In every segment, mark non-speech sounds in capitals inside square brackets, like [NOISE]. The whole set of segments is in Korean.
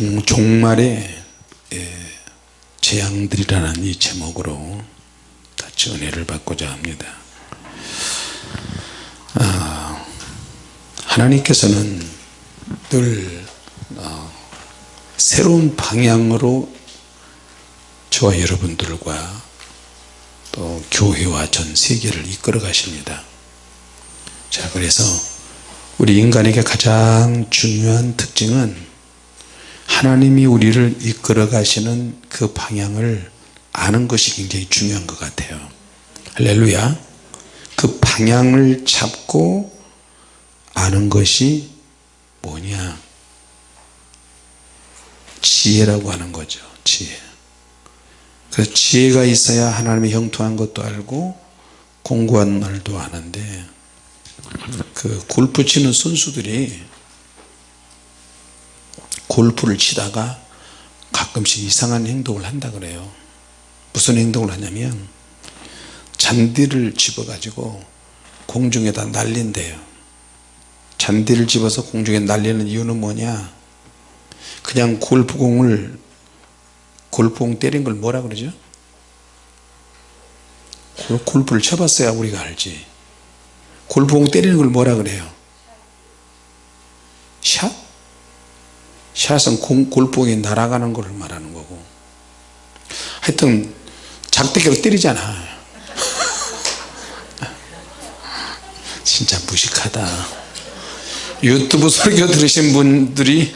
종, 종말의 예, 재앙들이라는 이 제목으로 같이 은혜를 받고자 합니다. 아, 하나님께서는 늘 어, 새로운 방향으로 저와 여러분들과 또 교회와 전 세계를 이끌어 가십니다. 자 그래서 우리 인간에게 가장 중요한 특징은 하나님이 우리를 이끌어 가시는 그 방향을 아는 것이 굉장히 중요한 것 같아요. 할렐루야. 그 방향을 잡고 아는 것이 뭐냐? 지혜라고 하는 거죠 지혜. 그래서 지혜가 있어야 하나님의 형통한 것도 알고 공부한 말도 아는데 그 골프 치는 선수들이 골프를 치다가 가끔씩 이상한 행동을 한다 그래요. 무슨 행동을 하냐면 잔디를 집어 가지고 공중에다 날린대요. 잔디를 집어서 공중에 날리는 이유는 뭐냐? 그냥 골프공을 골프공 때린 걸 뭐라 그러죠? 골프를 쳐봤어야 우리가 알지. 골프공 때리는 걸 뭐라 그래요? 샷? 샷은 공, 골프공이 날아가는 것을 말하는 거고. 하여튼 작대기로 때리잖아. [LAUGHS] 진짜 무식하다. 유튜브 설교 들으신 분들이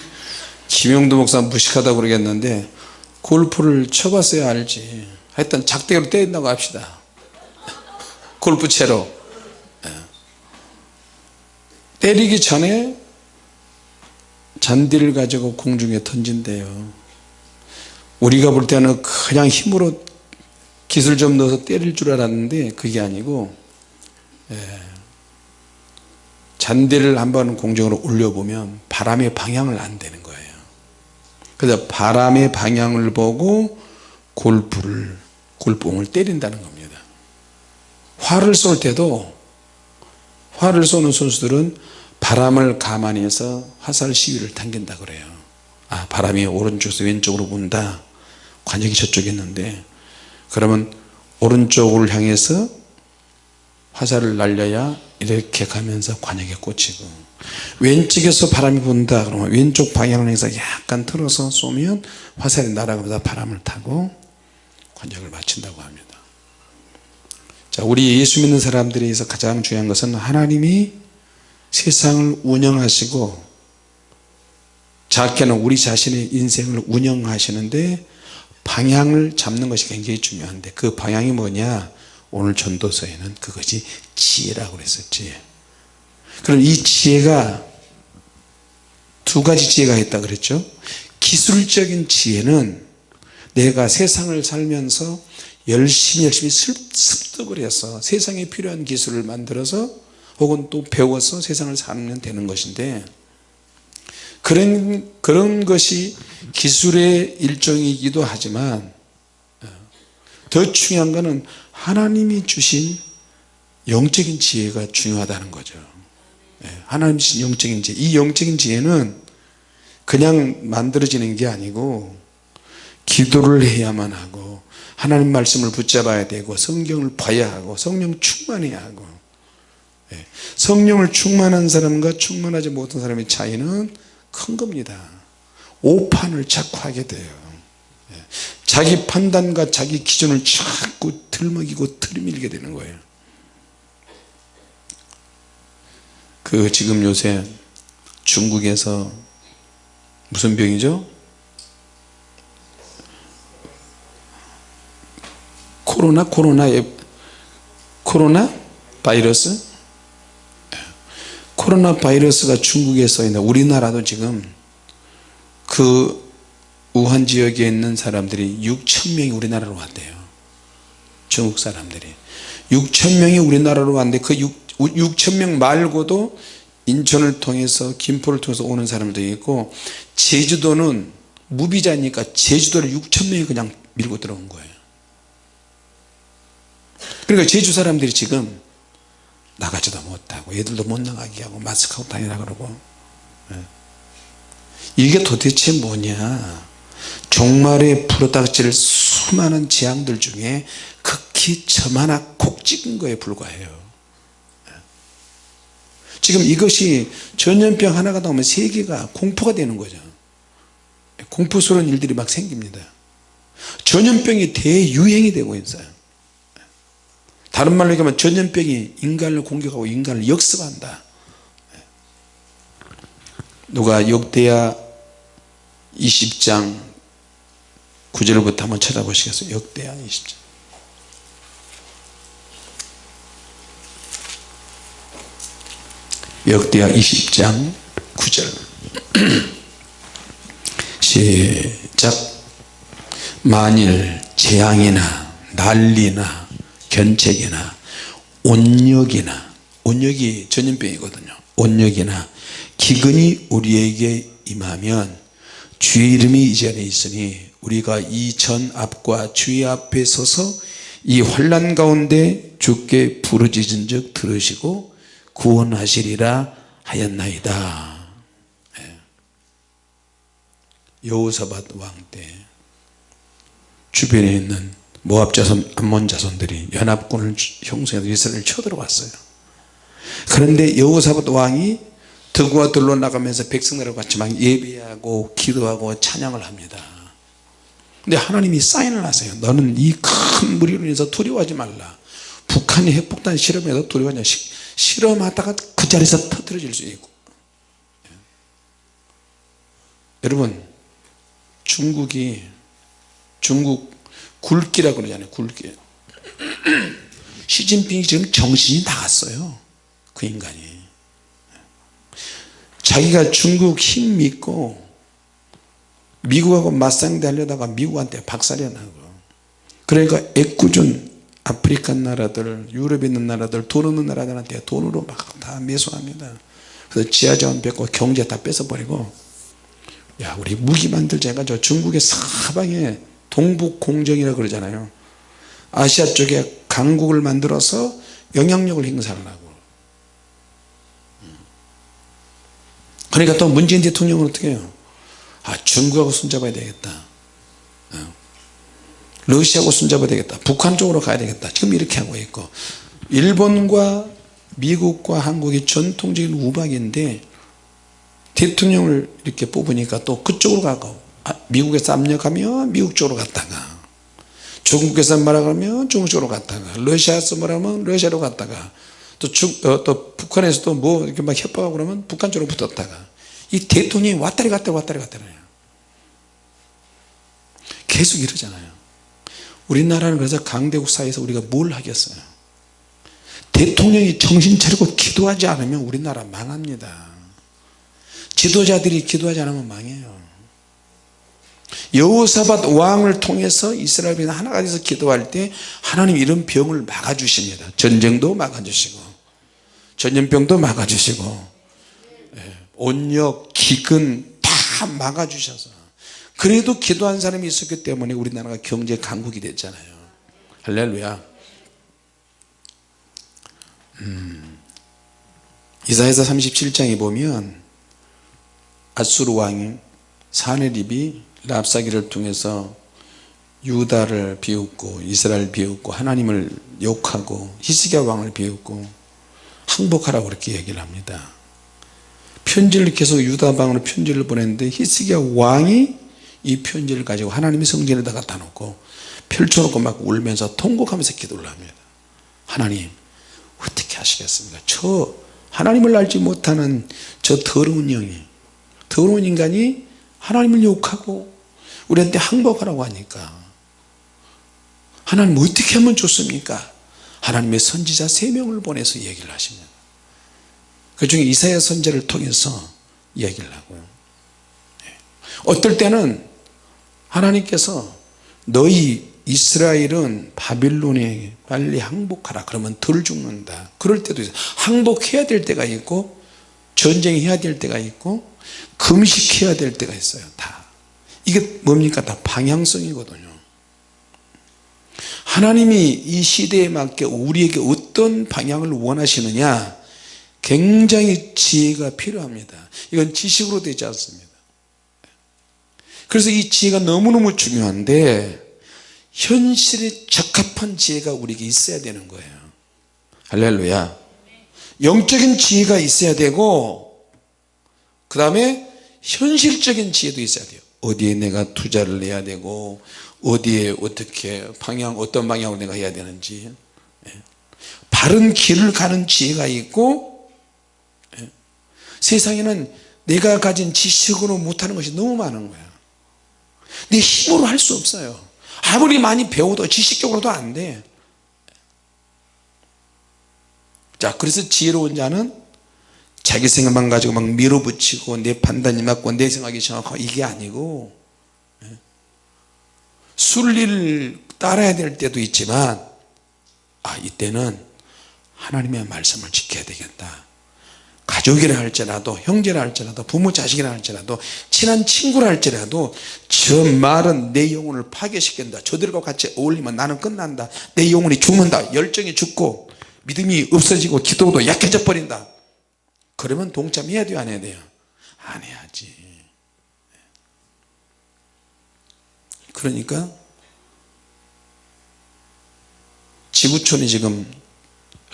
김용도 목사 무식하다고 그러겠는데 골프를 쳐봤어야 알지. 하여튼 작대기로 때린다고 합시다. 골프채로. 예. 때리기 전에 잔디를 가지고 공중에 던진대요. 우리가 볼 때는 그냥 힘으로 기술 좀 넣어서 때릴 줄 알았는데 그게 아니고 예, 잔디를 한번 공중으로 올려보면 바람의 방향을 안 되는 거예요. 그래서 바람의 방향을 보고 골프를 골프공을 때린다는 겁니다. 활을 쏠 때도 활을 쏘는 선수들은 바람을 가만히 해서 화살 시위를 당긴다 그래요. 아 바람이 오른쪽에서 왼쪽으로 분다? 관역이 저쪽에 있는데. 그러면 오른쪽을 향해서 화살을 날려야 이렇게 가면서 관역에 꽂히고. 왼쪽에서 바람이 분다 그러면 왼쪽 방향을 해서 약간 틀어서 쏘면 화살이 날아가면서 바람을 타고 관역을 맞춘다고 합니다. 자 우리 예수 믿는 사람들에 서 가장 중요한 것은 하나님이 세상을 운영하시고 작게는 우리 자신의 인생을 운영하시는데 방향을 잡는 것이 굉장히 중요한데 그 방향이 뭐냐? 오늘 전도서에는 그것이 지혜라고 그랬었지. 그럼 이 지혜가 두 가지 지혜가 있다 그랬죠? 기술적인 지혜는 내가 세상을 살면서 열심히 열심히 습득을 해서 세상에 필요한 기술을 만들어서 혹은 또 배워서 세상을 살면 되는 것인데 그런 그런 것이 기술의 일종이기도 하지만 어, 더 중요한 것은 하나님이 주신 영적인 지혜가 중요하다는 거죠. 예, 하나님 주신 영적인 지혜. 이 영적인 지혜는 그냥 만들어지는 게 아니고 기도를 해야만 하고 하나님 말씀을 붙잡아야 되고 성경을 봐야 하고 성령 충만해야 하고 예, 성령을 충만한 사람과 충만하지 못한 사람의 차이는 큰 겁니다. 오판을 자꾸 하게 돼요. 예, 자기 판단과 자기 기준을 자꾸 들먹이고 들이밀게 되는 거예요. 그 지금 요새 중국에서 무슨 병이죠? 코로나? 코로나 코로나? 바이러스 코로나 바이러스가 중국에서 있는 우리나라도 지금 그 우한 지역에 있는 사람들이 6천 명이 우리나라로 왔대요. 중국 사람들이. 6천 명이 우리나라로 왔는데 그 6, 6천 명 말고도 인천을 통해서 김포를 통해서 오는 사람도 있고 제주도는 무비자니까 제주도를 6천 명이 그냥 밀고 들어온 거예요. 그러니까 제주 사람들이 지금 나가지도 못하고 애들도 못 나가게 하고 마스크 하고 다니라 그러고. 예. 이게 도대체 뭐냐? 종말에 불어닥칠 수많은 재앙들 중에 극히 저마나 곡 찍은 거에 불과해요. 지금 이것이 전염병 하나가 나오면 세계가 공포가 되는 거죠. 공포스러운 일들이 막 생깁니다. 전염병이 대유행이 되고 있어요 다른 말로 얘기하면 전염병이 인간을 공격하고 인간을 역습한다. 누가 역대야 20장 9절부터 한번 찾아보시겠어요? 역대야 20장. 역대하 20장 9절. [CLEARS THROAT] 시작. 만일 재앙이나 난리나 견책이나 온역이나 온역이 전염병이거든요 온역이나 기근이 우리에게 임하면 주의 이름이 이 자리에 있으니 우리가 이 전 앞과 주의 앞에 서서 이 환란 가운데 주께 부르짖은 적 들으시고 구원하시리라 하였나이다 예. 여호사밧 왕 때 주변에 있는 모압 자손 암몬 자손들이 연합군을 형성해서 이스라엘을 쳐들어왔어요. 그런데 여호사밧 왕이 덕우와 들로 나가면서 백성들과 같이 막 예배하고 기도하고 찬양을 합니다. 근데 하나님이 사인을 하세요. 너는 이 큰 무리로 인해서 두려워하지 말라. 북한이 핵폭탄 실험해서 두려워하냐? 실험하다가 그 자리에서 터뜨려질 수 있고. 여러분 중국이 중국 굴기라고 그러잖아요 굴기. 시진핑이 지금 정신이 나갔어요 그 인간이. 자기가 중국 힘 믿고 미국하고 맞상대 하려다가 미국한테 박살이 나고. 그러니까 애꿎은 아프리카 나라들 유럽에 있는 나라들 돈 없는 나라들한테 돈으로 막 다 매수합니다. 그래서 지하자원 뺏고 경제 다 뺏어버리고. 야 우리 무기 만들자. 해가지고 중국의 사방에 동북공정이라고 그러잖아요. 아시아 쪽에 강국을 만들어서 영향력을 행사하려고. 그러니까 또 문재인 대통령은 어떻게 해요? 아 중국하고 손잡아야 되겠다. 어. 러시아하고 손잡아야 되겠다. 북한 쪽으로 가야 되겠다. 지금 이렇게 하고 있고. 일본과 미국과 한국이 전통적인 우박인데 대통령을 이렇게 뽑으니까 또 그쪽으로 가고. 아, 미국에서 압력하면 미국 쪽으로 갔다가 중국에서 말하면 중국 쪽으로 갔다가 러시아에서 말하면 러시아로 갔다가 또, 중, 어, 또 북한에서도 뭐 이렇게 막 협박하고 그러면 북한 쪽으로 붙었다가 이 대통령이 왔다리 갔다리 왔다리 갔다리 계속 이러잖아요. 우리나라는 그래서 강대국 사이에서 우리가 뭘 하겠어요? 대통령이 정신 차리고 기도하지 않으면 우리나라 망합니다. 지도자들이 기도하지 않으면 망해요 여호사밧 왕을 통해서 이스라엘이 하나가 돼서 기도할 때 하나님 이런 병을 막아주십니다. 전쟁도 막아주시고 전염병도 막아주시고 예, 온역 기근 다 막아주셔서. 그래도 기도한 사람이 있었기 때문에 우리나라가 경제 강국이 됐잖아요. 할렐루야. 음, 이사야서 37장에 보면 아수르 왕이 사네립이 랍사기를 통해서 유다를 비웃고 이스라엘 비웃고 하나님을 욕하고 히스기야 왕을 비웃고 항복하라고 그렇게 얘기를 합니다. 편지를 계속 유다 방으로 편지를 보냈는데 히스기야 왕이 이 편지를 가지고 하나님의 성전에다 갖다 놓고 펼쳐놓고 막 울면서 통곡하면서 기도를 합니다. 하나님 어떻게 하시겠습니까? 저 하나님을 알지 못하는 저 더러운 영이 더러운 인간이 하나님을 욕하고 우리한테 항복하라고 하니까. 하나님 어떻게 하면 좋습니까? 하나님의 선지자 세 명을 보내서 얘기를 하십니다. 그 중에 이사야 선제를 통해서 얘기를 하고요 네. 어떨 때는 하나님께서 너희 이스라엘은 바빌론에 빨리 항복하라. 그러면 덜 죽는다. 그럴 때도 있어요. 항복해야 될 때가 있고 전쟁해야 될 때가 있고 금식해야 될 때가 있어요 다 이게 뭡니까? 다 방향성이거든요. 하나님이 이 시대에 맞게 우리에게 어떤 방향을 원하시느냐? 굉장히 지혜가 필요합니다. 이건 지식으로 되지 않습니다. 그래서 이 지혜가 너무너무 중요한데 현실에 적합한 지혜가 우리에게 있어야 되는 거예요. 할렐루야. 영적인 지혜가 있어야 되고 그 다음에 현실적인 지혜도 있어야 돼요 어디에 내가 투자를 해야 되고 어디에 어떻게 방향 어떤 방향으로 내가 해야 되는지 예. 바른 길을 가는 지혜가 있고 예. 세상에는 내가 가진 지식으로 못하는 것이 너무 많은 거야 내 힘으로 할 수 없어요 아무리 많이 배워도 지식적으로도 안돼 자 그래서 지혜로운 자는 자기 생각만 가지고 막 밀어붙이고 내 판단이 맞고 내 생각이 정확하고 이게 아니고 예. 순리를 따라야 될 때도 있지만 아 이때는 하나님의 말씀을 지켜야 되겠다. 가족이라 할지라도 형제라 할지라도 부모 자식이라 할지라도 친한 친구라 할지라도 저 말은 내 영혼을 파괴시킨다. 저들과 같이 어울리면 나는 끝난다. 내 영혼이 죽는다. 열정이 죽고 믿음이 없어지고 기도도 약해져 버린다 그러면 동참해야 돼요? 안 해야 돼요? 안 해야지. 그러니까 지구촌이 지금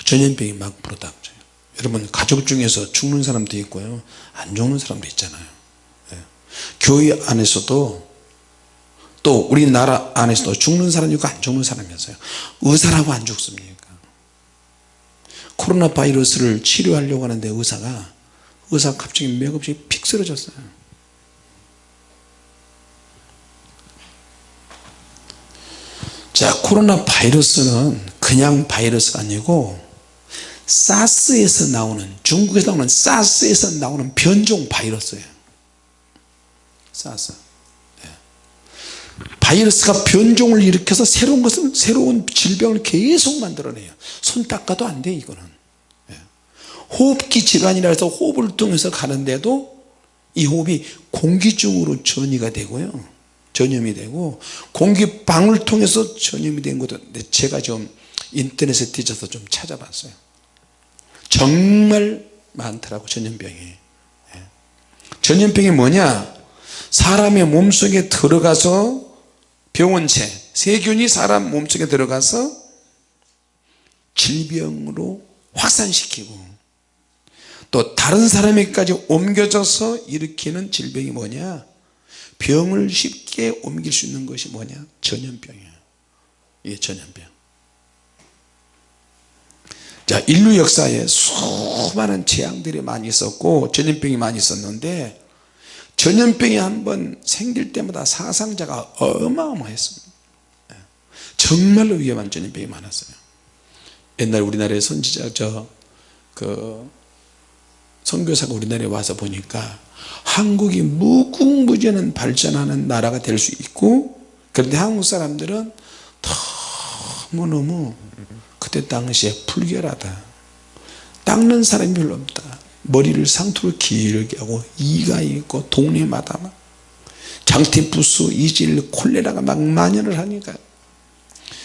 전염병이 막 불어닥쳐요. 여러분 가족 중에서 죽는 사람도 있고요. 안 죽는 사람도 있잖아요. 예. 교회 안에서도 또 우리나라 안에서도 죽는 사람이 있고 안 죽는 사람이 있어요. 의사라고 안 죽습니까 코로나 바이러스를 치료하려고 하는데 의사가 의사가 갑자기 맥없이 픽 쓰러졌어요 자 코로나 바이러스는 그냥 바이러스가 아니고 사스에서 나오는 중국에서 나오는 사스에서 나오는 변종 바이러스예요 사스 네. 바이러스가 변종을 일으켜서 새로운 것을 새로운 질병을 계속 만들어내요. 손 닦아도 안 돼 이거는. 네. 호흡기 질환이라 해서 호흡을 통해서 가는데도 이 호흡이 공기중으로 전이가 되고요. 전염이 되고 공기방울 통해서 전염이 된 것도 제가 좀 인터넷에 뒤져서 좀 찾아봤어요. 정말 많더라고 전염병이. 예. 전염병이 뭐냐? 사람의 몸속에 들어가서 병원체 세균이 사람 몸속에 들어가서 질병으로 확산시키고 또 다른 사람에게까지 옮겨져서 일으키는 질병이 뭐냐? 병을 쉽게 옮길 수 있는 것이 뭐냐? 전염병이에요 이게 전염병. 자 인류 역사에 수많은 재앙들이 많이 있었고 전염병이 많이 있었는데 전염병이 한 번 생길 때마다 사상자가 어마어마했습니다. 예. 정말로 위험한 전염병이 많았어요. 옛날 우리나라의 선지자 저그 선교사가 우리나라에 와서 보니까 한국이 무궁무진한 발전하는 나라가 될 수 있고 그런데 한국 사람들은 너무너무 그때 당시에 불결하다. 닦는 사람이 별로 없다 머리를 상투로 길게 하고 이가 있고 동네마다 막 장티푸스, 이질, 콜레라가 막 만연을 하니까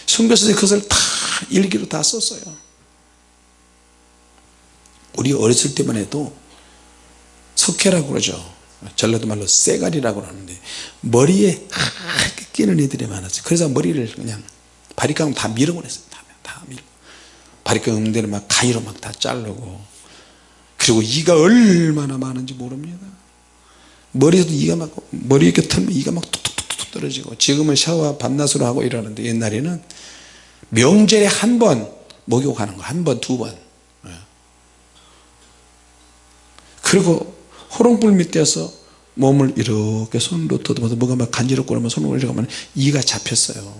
선교사들이 그것을 다 일기로 다 썼어요. 우리 어렸을 때만 해도 석회라고 그러죠. 전라도 말로 쇠가리라고 하는데 머리에 하얗게 끼는 애들이 많았어요. 그래서 머리를 그냥 바리깡 다 밀어버렸어요. 다, 다 밀어. 바리깡 데는 막 가위로 막 다 자르고 그리고 이가 얼마나 많은지 모릅니다 머리에도 이가 막 머리 이렇게 털면 이가 막 툭툭툭 떨어지고 지금은 샤워 밤낮으로 하고 이러는데 옛날에는 명절에 한 번 목욕하는 거 한 번 두번 예. 그리고 호롱불 밑에서 몸을 이렇게 손으로 더듬어서 뭐가 막 간지럽고 그러면 이렇게 하면 이가 잡혔어요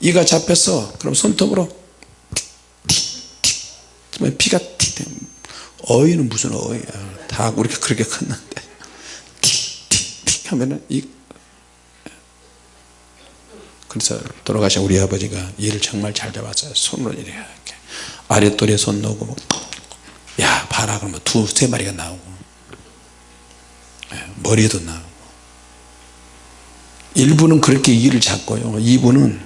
이가 잡혔어 그럼 손톱으로 틱틱 피가 틱 어이는 무슨 어이야 다 우리가 그렇게 컸는데. 틱틱틱 하면은 이 그래서 돌아가신 우리 아버지가 일을 정말 잘 잡았어요. 손으로 이렇게. 아랫돌에 손 넣고 야 봐라. 그러면 두세 마리가 나오고. 머리에도 나오고. 일부는 그렇게 일을 잡고요. 이부는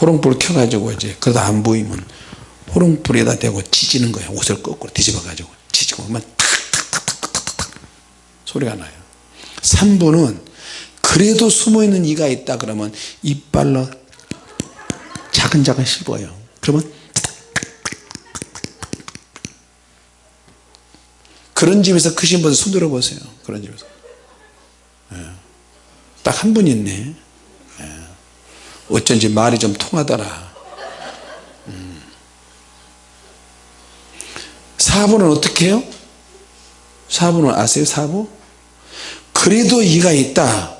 호롱불을 켜가지고 이제 그러다 안 보이면 호롱불에다 대고 찢는 거예요. 옷을 거꾸로 뒤집어 가지고. 찢고 그러면 탁탁탁탁탁탁 소리가 나요. 3부는 그래도 숨어있는 이가 있다 그러면 이빨로 자근자근 씹어요. 그러면 그런 집에서 크신 분 손 들어보세요. 그런 집에서. 딱 한 분 있네. 예. 어쩐지 말이 좀 통하더라 4번은 어떻게 해요? 4번은 아세요? 4번? 그래도 이가 있다.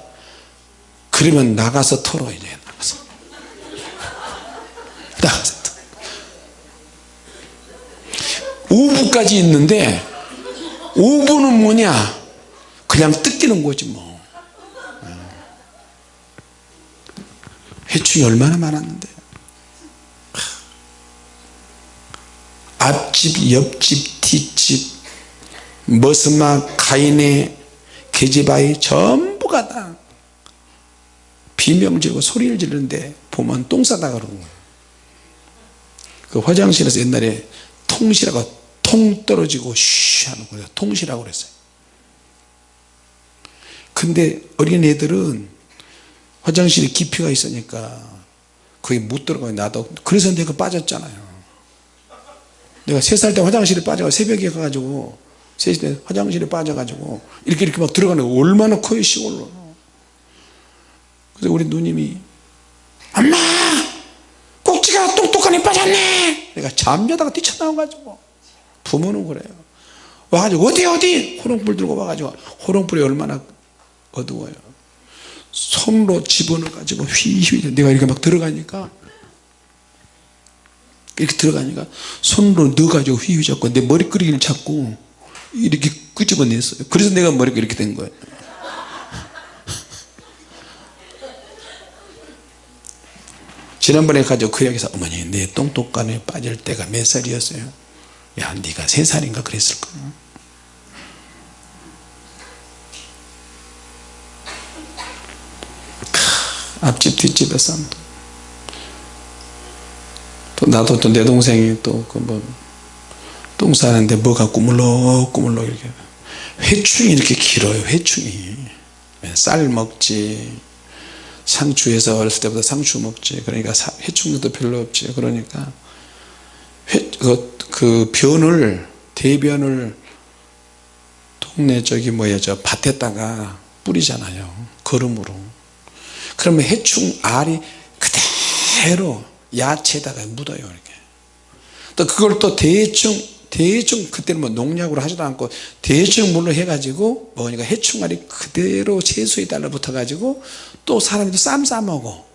그러면 나가서 털어 이래 나가서 [LAUGHS] 나가서 5부까지 있는데 5부는 뭐냐 그냥 뜯기는 거지 뭐 어. 해충이 얼마나 많았는데 앞집 옆집 뒷집 머스막 가인의 계집아이 전부가 다 비명 지르고 소리를 지르는데 보면 똥 싸다 그러는 거예요. 그 화장실에서 옛날에 통시라고 통 떨어지고 쉬 하는 거예요. 통시라고 그랬어요. 근데 어린애들은 화장실에 깊이가 있으니까 거기 못 들어가요. 나도. 그래서 내가 빠졌잖아요 내가 세 살 때 화장실에 빠져 새벽에 가가지고 세살때 화장실에 빠져가지고 이렇게 이렇게 막 들어가는 거 얼마나 커요 시골로. 그래서 우리 누님이 엄마! 꼭지가 똑똑하니 빠졌네! 내가 잠자다가 뛰쳐나와가지고 부모는 그래요. 와가지고 어디 어디? 호롱불 들고 와가지고 호롱불이 얼마나 어두워요. 손으로 집어넣어 가지고 휘휘 내가 이렇게 막 들어가니까 이렇게 들어가니까 손으로 넣어 가지고 휘휘 잡고 내 머리끄리기를 잡고 이렇게 끄집어냈어요. 그래서 내가 머리가 이렇게 된 거예요. [LAUGHS] 지난번에 가지고 그 이야기에서 어머니 내 똥똑간에 빠질 때가 몇 살이었어요? 야 네가 세 살인가 그랬을 거야 앞집 뒷집에 쌈. 또 나도 또 내 동생이 또그뭐똥 싸는데 뭐가 꾸물럭 꾸물럭 이렇게. 회충이 이렇게 길어요 회충이. 쌀 먹지. 상추에서 어렸을 때부터 상추 먹지. 그러니까 회충도 별로 없지. 그러니까 회, 그, 그 변을 대변을 동네 저기 뭐야 저 밭에다가 뿌리잖아요. 거름으로. 그러면 해충 알이 그대로 야채에다가 묻어요 이렇게. 또 그걸 또 대충 대충 그때는 뭐 농약으로 하지도 않고 대충 물로 해가지고 뭐니까 해충알이 그대로 채소에 달라붙어 가지고 또 사람이 쌈 싸먹어.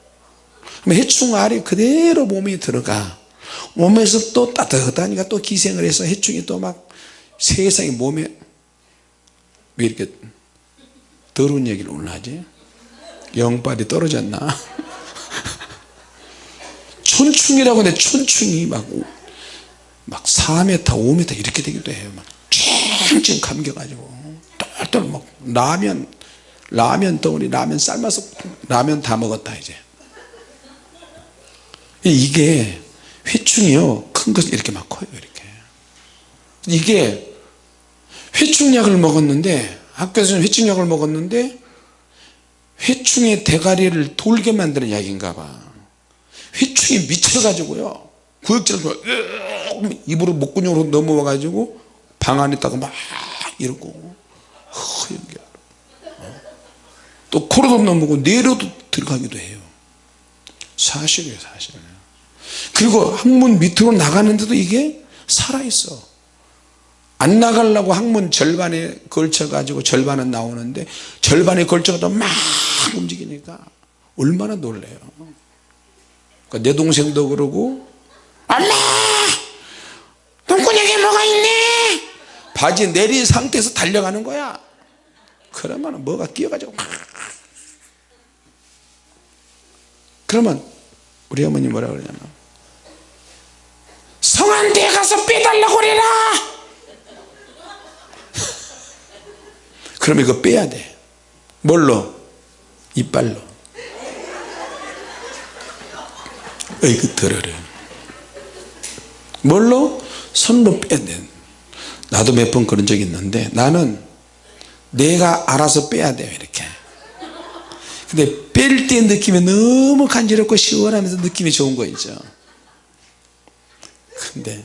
해충알이 그대로 몸에 들어가. 몸에서 또 따뜻하니까 또 기생을 해서 해충이 또 막 세상에 몸에 왜 이렇게 더러운 얘기를 오늘 하지? 영빨이 떨어졌나 촌충이라고 하는데 촌충이 막, 막 4m 5m 이렇게 되기도 해요. 막 쨍쨍 감겨가지고. 똘똘 막 라면 라면 덩어리 라면 삶아서 라면 다 먹었다 이제. 이게 회충이요. 큰 것은 이렇게 막 커요 이렇게. 이게 회충약을 먹었는데 학교에서는 회충약을 먹었는데 회충의 대가리를 돌게 만드는 약인가 봐 회충이 미쳐가지고요. 구역질을 입으로 목구멍으로 넘어와 가지고 방 안에 있다가 막 이러고. 허연게. 또 코로도 넘어고 뇌로도 들어가기도 해요. 사실이에요 사실. 그리고 항문 밑으로 나가는데도 이게 살아있어. 안 나가려고 항문 절반에 걸쳐 가지고 절반은 나오는데 절반에 걸쳐 가지고 막 움직이니까 얼마나 놀래요 그러니까 내 동생도 그러고 엄마! 똥구녕에 뭐가 있네? 바지 내린 상태에서 달려가는 거야. 그러면 뭐가 끼어가지고 막. 그러면 우리 어머니 뭐라 그러냐면 성한테 가서 빼달라고 그래라! 그러면 이거 빼야 돼. 뭘로? 이빨로 더러래 뭘로? 손으로 돼 나도 몇 번 그런 적이 있는데 나는 내가 알아서 빼야 돼요 이렇게. 근데 뺄 때 느낌이 너무 간지럽고 시원하면서 느낌이 좋은 거 있죠 근데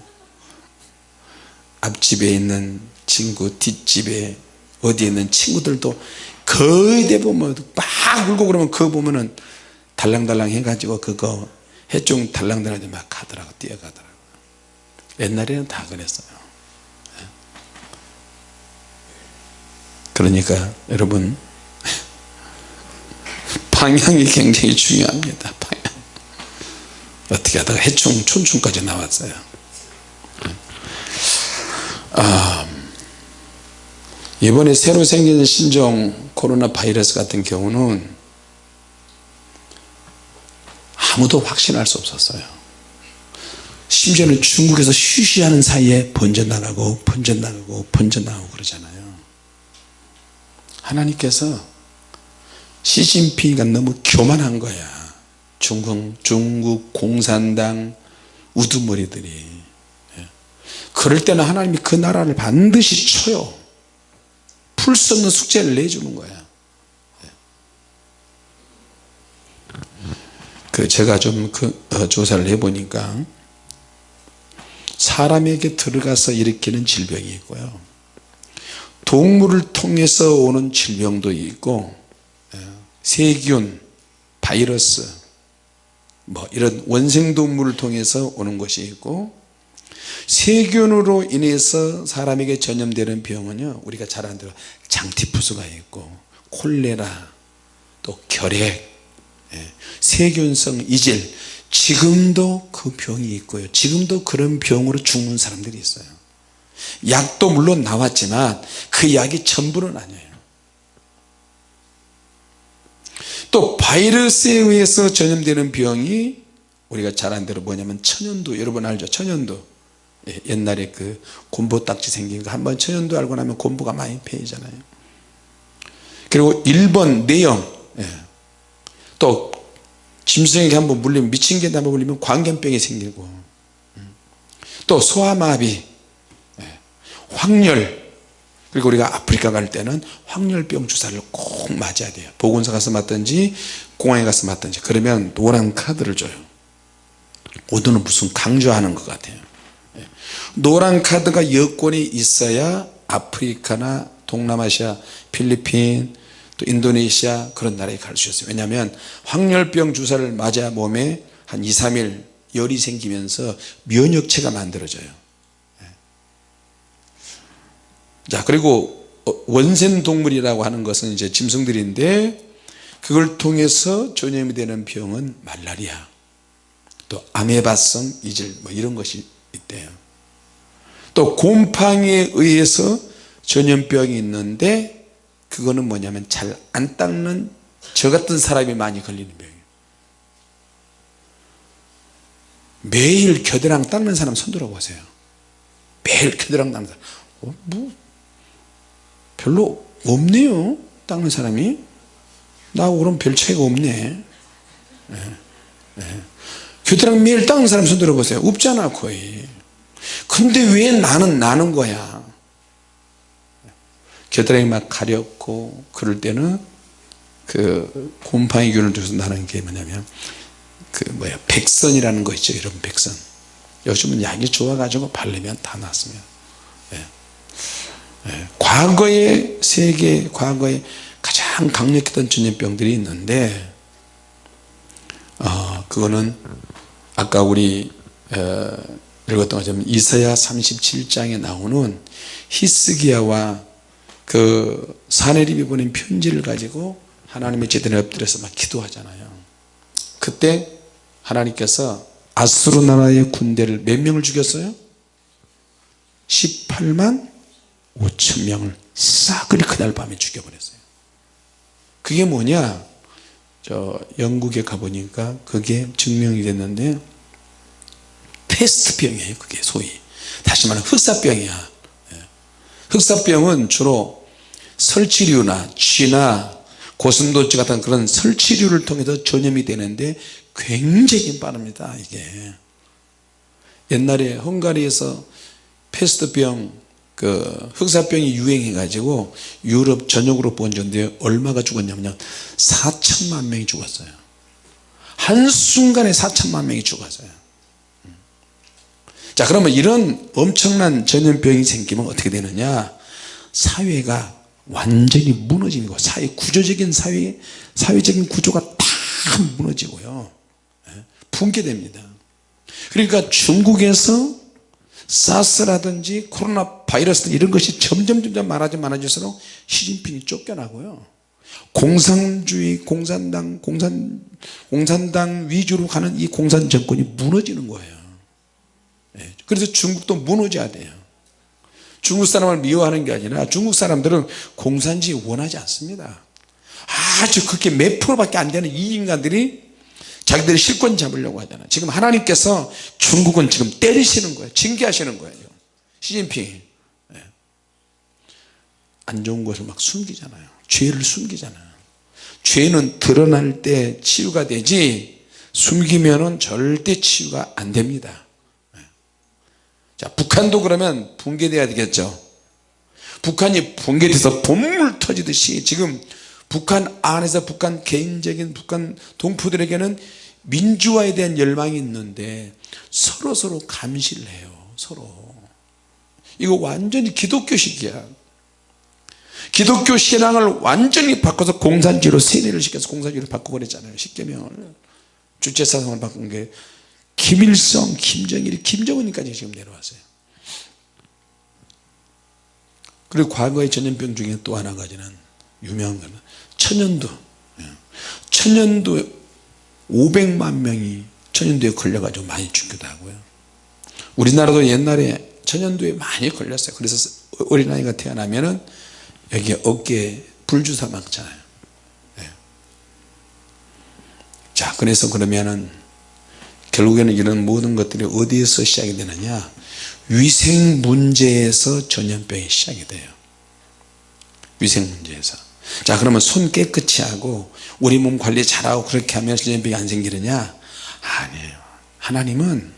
앞집에 있는 친구 뒷집에 어디에 있는 친구들도 거의 대부분 막 울고 그러면 그거 보면은 달랑달랑 해가지고 그거 해종 달랑달랑 막 가더라고 뛰어가더라고. 옛날에는 다 그랬어요. 예. 그러니까 여러분 [LAUGHS] 방향이 굉장히 중요합니다 방향. 어떻게 하다가 해충 촌충까지 나왔어요. 아, 이번에 새로 생긴 신종 코로나 바이러스 같은 경우는 아무도 확신할 수 없었어요. 심지어는 중국에서 쉬쉬하는 사이에 번져나가고 번져나가고 번져나가고 그러잖아요. 하나님께서 시진핑이가 너무 교만한 거야. 중국, 중국 공산당 우두머리들이. 예. 그럴 때는 하나님이 그 나라를 반드시 쳐요. 풀 수 없는 숙제를 내주는 거야 그 제가 좀 그 어, 조사를 해보니까 사람에게 들어가서 일으키는 질병이 있고요. 동물을 통해서 오는 질병도 있고 예, 세균 바이러스 뭐 이런 원생동물을 통해서 오는 것이 있고 세균으로 인해서 사람에게 전염되는 병은요 우리가 잘 대로 장티푸스가 있고 콜레라 또 결핵 예, 세균성 이질. 지금도 그 병이 있고요. 지금도 그런 병으로 죽는 사람들이 있어요. 약도 물론 나왔지만 그 약이 전부는 아니에요. 또 바이러스에 의해서 전염되는 병이 우리가 잘 아는 대로 뭐냐면 천연두 여러분 알죠? 천연두 예, 옛날에 그 곰보 딱지 생긴 거 한번 천연두 알고 나면 곰보가 많이 패이잖아요. 그리고 1번 뇌염 예. 또 짐승에게 한번 물리면 미친 개한테 한번 물리면 광견병이 생기고 음. 또 소아마비 예. 황열 그리고 우리가 아프리카 갈 때는 황열병 주사를 꼭 맞아야 돼요 보건소 가서 맞든지 공항에 가서 맞든지 그러면 노란 카드를 줘요 오늘은 무슨 강조하는 것 같아요 예. 노란 카드가 여권이 있어야 아프리카나 동남아시아 필리핀 또 인도네시아 그런 나라에 있어요. 왜냐하면 황열병 주사를 맞아 몸에 한 2, 3일 열이 생기면서 면역체가 만들어져요. 예. 자 그리고 어, 원생동물이라고 하는 것은 이제 짐승들인데 그걸 통해서 전염이 되는 병은 말라리아 또 아메바성 이질 뭐 이런 것이 있대요. 또 곰팡이에 의해서 전염병이 있는데 그거는 뭐냐면 잘 안 닦는 저 같은 사람이 많이 걸리는 병이에요. 매일 겨드랑 닦는 사람 손 들어보세요. 매일 겨드랑 닦는 사람. 어, 뭐 별로 없네요 닦는 사람이. 나하고 그럼 별 차이가 없네. 네. 네. 겨드랑 매일 닦는 사람 손 들어보세요. 없잖아 거의. 근데 왜 나는 나는 거야 겨드랑이 막 가렵고 그럴 때는 그 곰팡이 균을 줘서 나는 게 뭐냐면 그 뭐야 백선이라는 거 있죠 이런 백선 요즘은 약이 좋아가지고 바르면 다 낫습니다 예. 예. 과거에 세계 과거에 가장 강력했던 전염병들이 있는데 어, 그거는 아까 우리 어, 읽었던 것처럼 이사야 37장에 나오는 히스기야와 그 사내립이 보낸 편지를 가지고 하나님의 제대로 엎드려서 막 기도하잖아요. 그때 하나님께서 아수르 나라의 군대를 몇 명을 죽였어요? 18만 5천 명을 싸그리 그날 밤에 죽여버렸어요. 그게 뭐냐? 저 영국에 가보니까 그게 증명이 됐는데 페스트병이에요 그게 소위. 다시 말하면 흑사병이야 흑사병은 주로 설치류나 쥐나 고슴도치 같은 그런 설치류를 통해서 전염이 되는데 굉장히 빠릅니다 이게. 옛날에 헝가리에서 페스트병 그그 흑사병이 유행해 가지고 유럽 전역으로 번졌는데 얼마가 죽었냐면요 4천만 명이 죽었어요. 한순간에 4천만 명이 죽었어요 자 그러면 이런 엄청난 전염병이 생기면 어떻게 되느냐? 사회가 완전히 무너지는 거 사회 구조적인 사회 사회적인 구조가 다 무너지고요. 예, 붕괴됩니다. 그러니까 중국에서 사스라든지 코로나 바이러스 이런 것이 점점 점점 많아져 많아질수록 시진핑이 쫓겨나고요. 공산주의 공산당 공산 공산당 위주로 가는 이 공산 정권이 무너지는 거예요. 예, 그래서 중국도 무너져야 돼요. 중국 사람을 미워하는 게 아니라 중국 사람들은 공산주의 원하지 않습니다. 아주 그렇게 몇 프로밖에 안 되는 이 인간들이 자기들이 실권 잡으려고 하잖아요 지금 하나님께서 중국은 지금 때리시는 거예요. 징계하시는 거예요. 시진핑. 예. 안 좋은 것을 막 숨기잖아요. 죄를 숨기잖아요. 죄는 드러날 때 치유가 되지 숨기면 절대 치유가 안 됩니다. 예. 자 북한도 그러면 붕괴돼야 되겠죠. 북한이 붕괴돼서 본물 터지듯이 지금 북한 안에서 북한 개인적인 북한 동포들에게는 민주화에 대한 열망이 있는데 서로 서로 감시를 해요 서로. 이거 완전히 기독교식이야. 기독교 신앙을 완전히 바꿔서 공산주의로 세뇌를 시켜서 공산주의로 바꿔버렸잖아요 십계명을. 주체사상을 바꾼 게 김일성, 김정일, 김정은까지 지금 내려왔어요. 그리고 과거의 전염병 중에 또 하나 가지는 유명한 거는 천연두. 예. 천연두 500만 명이 천연두에 걸려가지고 많이 죽기도 하고요. 우리나라도 옛날에 천연두에 많이 걸렸어요. 그래서 어린아이가 태어나면 은 여기 어깨에 불주사 막잖아요. 네. 자 그래서 그러면은 결국에는 이런 모든 것들이 어디에서 시작이 되느냐? 위생 문제에서 전염병이 시작이 돼요. 위생 문제에서. 자 그러면 손 깨끗이 하고 우리 몸 관리 잘하고 그렇게 하면 전염병이 안 생기느냐? 아니에요. 하나님은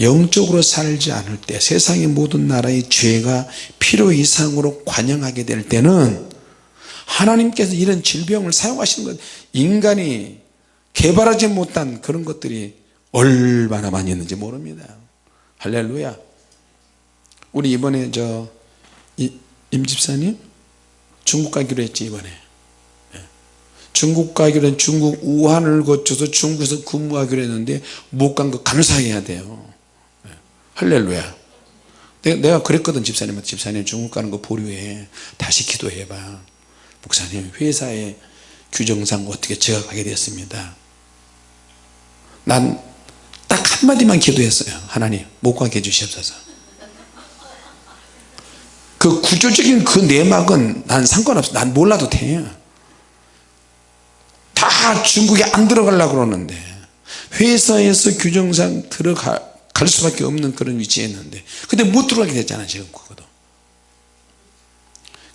영적으로 살지 않을 때 세상의 모든 나라의 죄가 필요 이상으로 관영하게 될 때는 하나님께서 이런 질병을 사용하시는 것 인간이 개발하지 못한 그런 것들이 얼마나 많이 있는지 모릅니다. 할렐루야. 우리 이번에 저 임 집사님 중국 가기로 했지 이번에. 예. 중국 가기로 한 중국 우한을 거쳐서 중국에서 근무하기로 했는데 못 간 거 감사해야 돼요. 예. 할렐루야. 내가 그랬거든 집사님한테. 집사님 중국 가는 거 보류해. 다시 기도해 봐. 목사님 회사의 규정상 어떻게 제가 가게 됐습니다 난 딱 한마디만 기도했어요. 하나님 못 가게 해주시옵소서. 그 구조적인 그 내막은 난 상관없어. 난 몰라도 돼다 중국에 안 들어가려고 그러는데 회사에서 규정상 들어가 갈 수밖에 없는 그런 위치에 있는데 근데 못 들어가게 됐잖아 지금 그거도.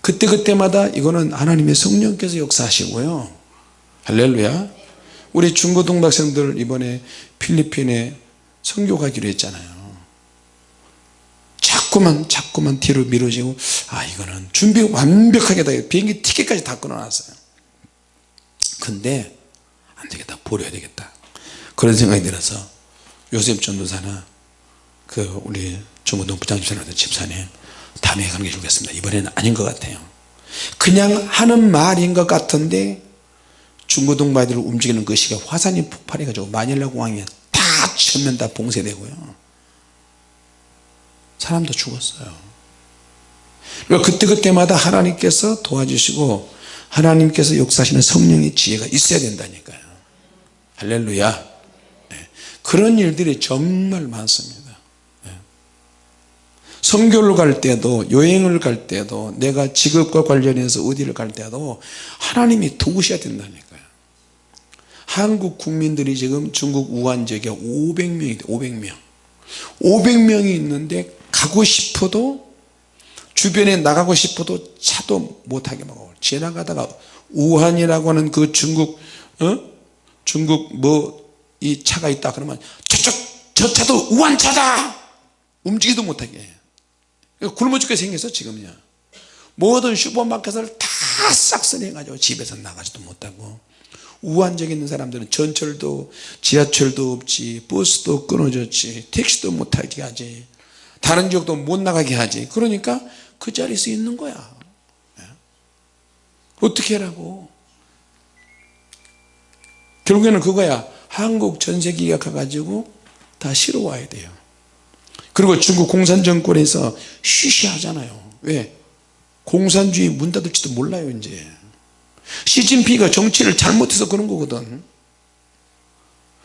그때그때마다 이거는 하나님의 성령께서 역사하시고요. 할렐루야 우리 중고등학생들 이번에 필리핀에 선교 가기로 했잖아요. 자꾸만 자꾸만 뒤로 미뤄지고 아 이거는 준비 완벽하게 다 비행기 티켓까지 다 끊어놨어요. 근데 안되겠다. 버려야 되겠다. 그런 생각이 들어서 요셉 전도사나 그 우리 중고등 부장집사님 집사님 다음에 가는 게 좋겠습니다. 이번에는 아닌 것 같아요. 그냥 하는 말인 것 같은데 중고등부들을 움직이는 그 시가 화산이 폭발해 가지고 마닐라 공항에 다 전면 다 봉쇄되고요. 사람도 죽었어요. 그러니까 그때그때마다 하나님께서 도와주시고 하나님께서 역사하시는 성령의 지혜가 있어야 된다니까요. 할렐루야. 네. 그런 일들이 정말 많습니다. 네. 선교를 갈 때도 여행을 갈 때도 내가 직업과 관련해서 어디를 갈 때도 하나님이 도우셔야 된다니까요 한국 국민들이 지금 중국 우한 지역에 500명이 돼 500명. 500명이 있는데 가고 싶어도 주변에 나가고 싶어도 차도 못하게 막고 지나가다가 우한이라고 하는 그 중국 어? 중국 뭐 이 차가 있다 그러면 저쪽 저 차도 우한 차다! 움직이도 못하게. 굶어 죽게 생겼어 지금요 모든 슈퍼마켓을 다 싹쓸이 해가지고 집에서 나가지도 못하고 우한적 있는 사람들은 전철도 지하철도 없지 버스도 끊어졌지 택시도 못하게 하지 다른 지역도 못 나가게 하지. 그러니까 그 자리에서 있는 거야. 예. 어떻게 하라고? 결국에는 그거야. 한국 전세기가 가가지고 다 실어 와야 돼요. 그리고 중국 공산정권에서 쉬쉬 하잖아요. 왜? 공산주의 문 닫을지도 몰라요 이제. 시진핑이가 정치를 잘못해서 그런 거거든.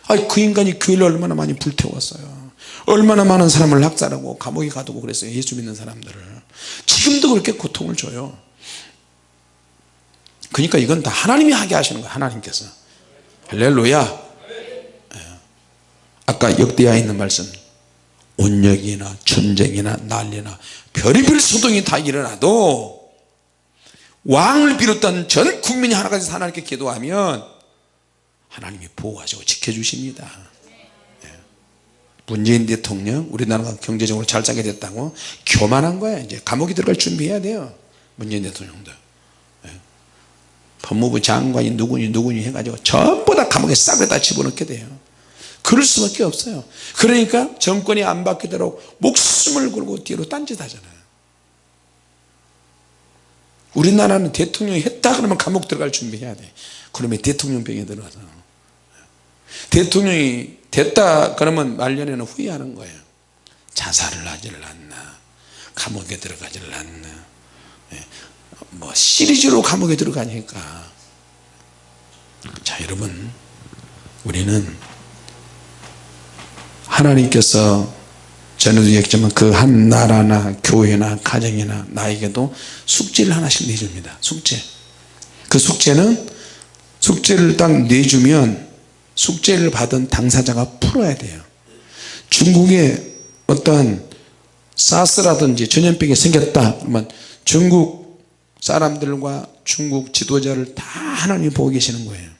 아니 그 인간이 교회를 얼마나 많이 불태웠어요. 얼마나 많은 사람을 학살하고 감옥에 가두고 그랬어요 예수 믿는 사람들을. 지금도 그렇게 고통을 줘요. 그러니까 이건 다 하나님이 하게 하시는 거예요 하나님께서. 할렐루야. 예. 아까 역대하에 있는 말씀 온역이나 전쟁이나 난리나 별의별 소동이 다 일어나도 왕을 비롯한 전 국민이 돼서 하나님께 기도하면 하나님이 보호하시고 지켜주십니다. 예. 문재인 대통령 우리나라가 경제적으로 잘 살게 됐다고 교만한 거야. 이제 감옥에 들어갈 준비해야 돼요. 문재인 대통령도. 예. 법무부 장관이 누구니 누구니 해가지고 전부 다 감옥에 싹에다 집어넣게 돼요 그럴 수밖에 없어요. 그러니까 정권이 안 바뀌도록 목숨을 걸고 뒤로 딴짓 하잖아요. 우리나라는 대통령이 했다 그러면 감옥 들어갈 준비해야 돼. 그러면 대통령병에 들어가서. 대통령이 됐다 그러면 말년에는 후회하는 거예요. 자살을 하지를 않나. 감옥에 들어가지를 않나. 예. 뭐 시리즈로 감옥에 들어가니까. 자 여러분 우리는 하나님께서 전에도 얘기했지만 그 한 나라나 교회나 가정이나 나에게도 숙제를 하나씩 내줍니다. 숙제. 그 숙제는 숙제를 딱 내주면 숙제를 받은 당사자가 풀어야 돼요. 중국에 어떠한 사스라든지 전염병이 생겼다 그러면 중국 사람들과 중국 지도자를 다 하나님이 보고 계시는 거예요.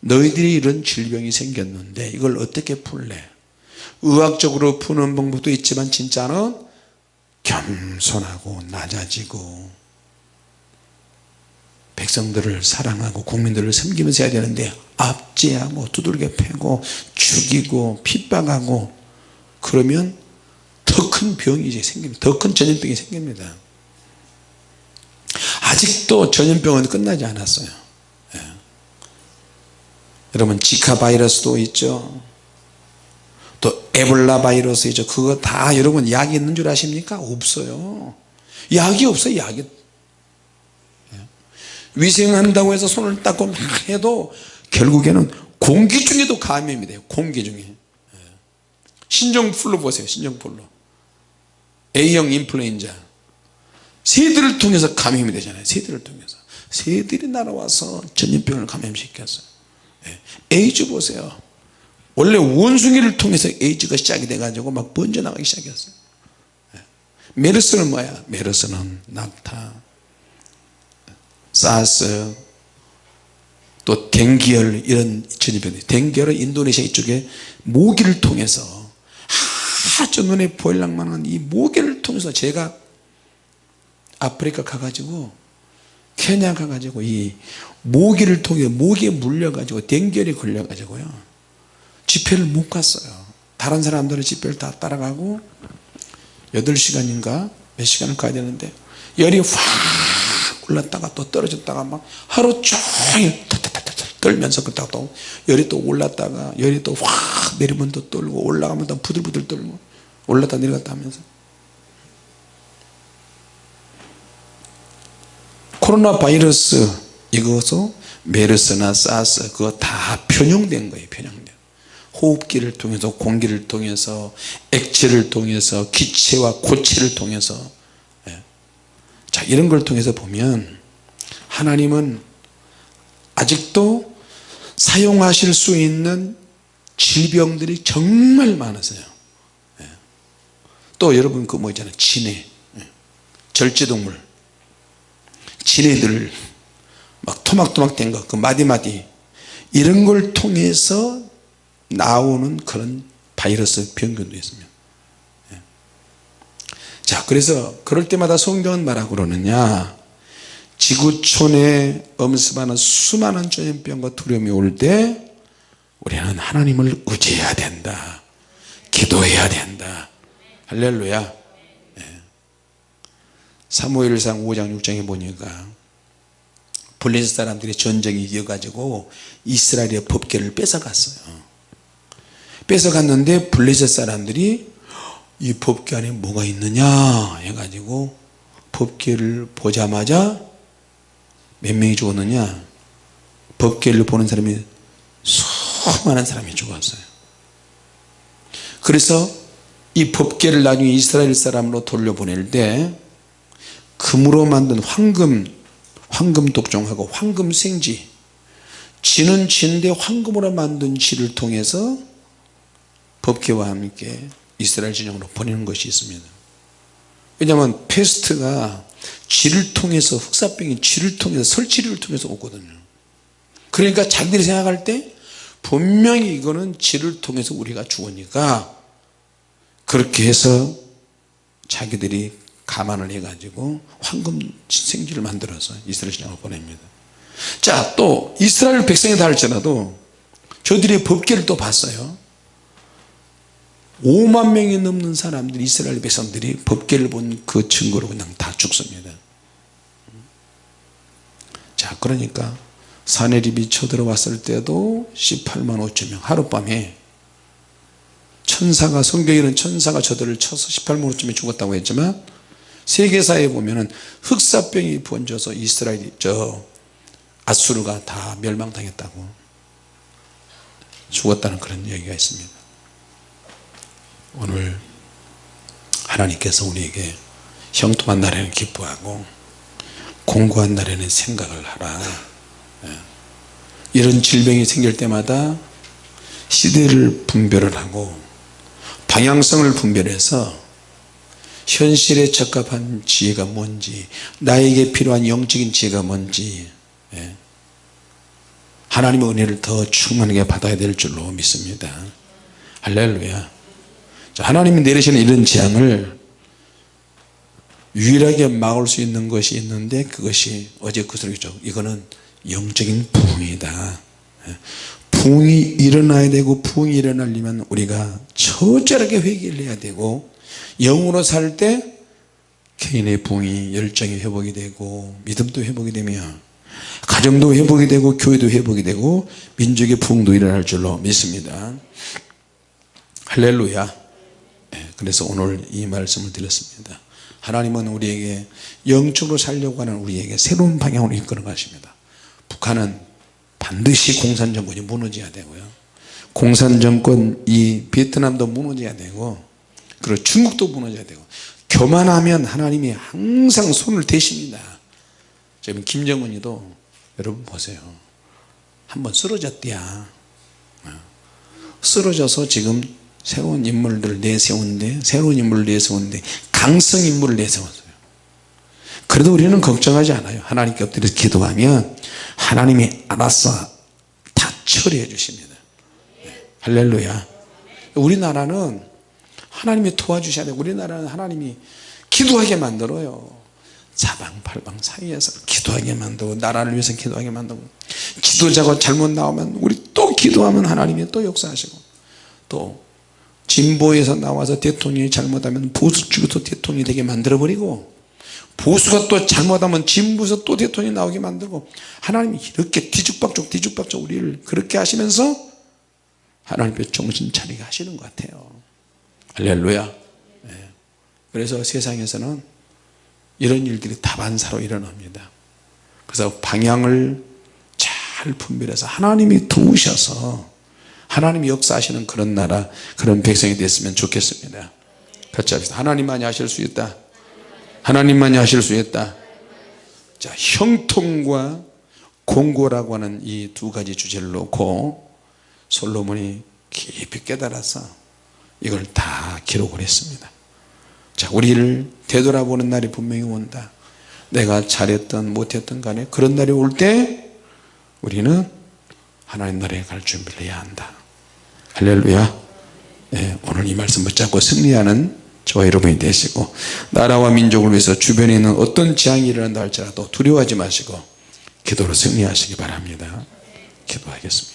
너희들이 이런 질병이 생겼는데 이걸 어떻게 풀래 의학적으로 푸는 방법도 있지만 진짜는 겸손하고 낮아지고 백성들을 사랑하고 국민들을 섬기면서 해야 되는데 압제하고 두들겨 패고 죽이고 핍박하고 그러면 더 큰 병이 이제 생깁니다. 더 큰 전염병이 생깁니다. 아직도 전염병은 끝나지 않았어요. 예. 여러분 지카 바이러스도 있죠 또 에볼라 바이러스 이죠. 그거 다 여러분 약이 있는 줄 아십니까? 없어요. 약이 없어요 약이. 예. 위생한다고 해서 손을 닦고 막 해도 결국에는 공기 중에도 감염이 돼요 공기 중에. 예. 신종플루 보세요 신종플루. A형 인플루엔자. 새들을 통해서 감염이 되잖아요 새들을 통해서. 새들이 날아와서 전염병을 감염시켰어요 예. 에이즈 보세요 원래 원숭이를 통해서 에이즈가 시작이 돼가지고 막 번져나가기 시작했어요. 예. 메르스는 뭐야? 메르스는 낙타 사스 또 댕기열 이런 전염병 댕기열은 인도네시아 이쪽에 모기를 통해서 아주 눈에 보일랑만한 이 모기를 통해서 제가 아프리카 가가지고 케냐 가가지고 이 모기를 통해 모기에 물려가지고 댕결이 걸려가지고요 집회를 못 갔어요. 다른 사람들은 집회를 다 따라가고 8시간인가 몇 시간을 가야 되는데 열이 확 올랐다가 또 떨어졌다가 막 하루 종일 떨면서 그러다가 또 열이 또 올랐다가 열이 또 확 내리면 또 떨고 올라가면 또 부들부들 떨고 올랐다 내려갔다 하면서. 코로나 바이러스 이것도 메르스나 사스 그거 다 편용된 거예요 편용 호흡기를 통해서 공기를 통해서 액체를 통해서 기체와 고체를 통해서 예. 자 이런 걸 통해서 보면 하나님은 아직도 사용하실 수 있는 질병들이 정말 많으세요 예. 또 여러분 그 뭐 있잖아요 진해 예. 절제동물 진해들 막 토막토막 된거그 마디마디 이런 걸 통해서 나오는 그런 바이러스 병균도 있습니다. 예. 자자 그래서 그럴 때마다 성경은 뭐라고 그러느냐? 지구촌에 엄습하는 수많은 전염병과 두려움이 올 때 우리는 하나님을 의지해야 된다. 기도해야 된다. 할렐루야. 네. 사무엘상 5장 6장에 보니까 블레셋 사람들이 전쟁이 이어가지고 이스라엘의 법계를 뺏어갔어요 뺏어갔는데 블레셋 사람들이 이 법계 안에 뭐가 있느냐 해가지고 법계를 보자마자 몇 명이 죽었느냐? 법계를 보는 사람이 수많은 사람이 죽었어요. 그래서 이 법계를 나중에 이스라엘 사람으로 돌려보낼 때 금으로 만든 황금 황금 독종하고 황금 생지 지는 진데 황금으로 만든 지를 통해서 법계와 함께 이스라엘 진영으로 보내는 것이 있습니다. 왜냐하면 페스트가 쥐를 통해서 흑사병이 쥐를 통해서 설치류를 통해서 오거든요. 그러니까 자기들이 생각할 때 분명히 이거는 쥐를 통해서 우리가 죽으니까 그렇게 해서 자기들이 감안을 해 가지고 황금 생쥐를 만들어서 이스라엘 진영으로 보냅니다. 자 또 이스라엘 백성이 다 할지라도 저들의 법계를 또 봤어요 5만 명이 넘는 사람들이 이스라엘 백성들이 법계를 본 그 증거로 그냥 다 죽습니다. 자 그러니까 사내립이 쳐들어왔을 때도 18만 5천 명 하룻밤에 천사가 성경에는 천사가 저들을 쳐서 18만 5천 명이 죽었다고 했지만 세계사에 보면은 흑사병이 번져서 이스라엘이 저 아수르가 다 멸망당했다고 죽었다는 그런 얘기가 있습니다 오늘 하나님께서 우리에게 형통한 날에는 기뻐하고 공고한 날에는 생각을 하라 예. 이런 질병이 생길 때마다 시대를 분별을 하고 방향성을 분별해서 현실에 적합한 지혜가 뭔지 나에게 필요한 영적인 지혜가 뭔지 예. 하나님의 은혜를 더 충만하게 받아야 될 줄로 믿습니다 할렐루야 하나님이 내리시는 이런 재앙을 유일하게 막을 수 있는 것이 있는데 그것이 어제 그 소리죠 이거는 영적인 부흥이다. 부흥이 일어나야 되고 부흥이 일어나려면 우리가 처절하게 회개를 해야 되고 영으로 살 때 개인의 부흥이 열정이 회복이 되고 믿음도 회복이 되며 가정도 회복이 되고 교회도 회복이 되고 민족의 부흥도 일어날 줄로 믿습니다. 할렐루야. 네, 그래서 오늘 이 말씀을 드렸습니다. 하나님은 우리에게 영적으로 살려고 하는 우리에게 새로운 방향으로 이끌어 가십니다. 북한은 반드시 공산정권이 무너져야 되고요. 공산정권 이 베트남도 무너져야 되고 그리고 중국도 무너져야 되고 교만하면 하나님이 항상 손을 대십니다. 지금 김정은이도 여러분 보세요. 한번 쓰러졌대야. 어. 쓰러져서 지금 새로운 인물들을 내세우는데 새로운 인물을 내세우는데 강성 인물을 내세웠어요. 그래도 우리는 걱정하지 않아요. 하나님께 엎드려서 기도하면 하나님이 알아서 다 처리해 주십니다. 네. 할렐루야. 우리나라는 하나님이 도와주셔야 돼요. 우리나라는 하나님이 기도하게 만들어요. 사방팔방 사이에서 기도하게 만들고 나라를 위해서 기도하게 만들고 기도자가 잘못 나오면 우리 또 기도하면 하나님이 또 역사하시고 또 진보에서 나와서 대통령이 잘못하면 보수 쪽에서 대통령이 되게 만들어버리고 보수가 또 잘못하면 진보에서 또 대통령이 나오게 만들고 하나님이 이렇게 뒤죽박죽 뒤죽박죽 우리를 그렇게 하시면서 하나님께 정신 차리게 하시는 것 같아요. 할렐루야. 네. 그래서 세상에서는 이런 일들이 다반사로 일어납니다. 그래서 방향을 잘 분별해서 하나님이 도우셔서 하나님이 역사하시는 그런 나라 그런 백성이 됐으면 좋겠습니다. 같이 합시다. 하나님만이 하실 수 있다. 하나님만이 하실 수 있다. 자 형통과 공고라고 하는 이 두 가지 주제를 놓고 솔로몬이 깊이 깨달아서 이걸 다 기록을 했습니다. 자 우리를 되돌아보는 날이 분명히 온다. 내가 잘했던 못했던 간에 그런 날이 올 때 우리는 하나님 나라에 갈 준비를 해야 한다 할렐루야. 네, 오늘 이 말씀 붙잡고 승리하는 저와 여러분이 되시고 나라와 민족을 위해서 주변에 있는 어떤 재앙이 일어난다 할지라도 두려워하지 마시고 기도로 승리하시기 바랍니다. 기도하겠습니다